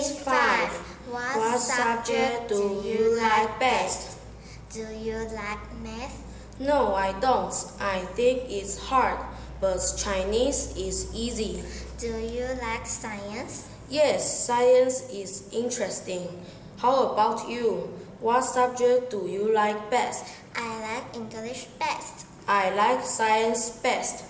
is 5. What subject do you like best? Do you like math? No, I don't. I think it's hard, but Chinese is easy. Do you like science? Yes, science is interesting. How about you? What subject do you like best? I like English best. I like science best.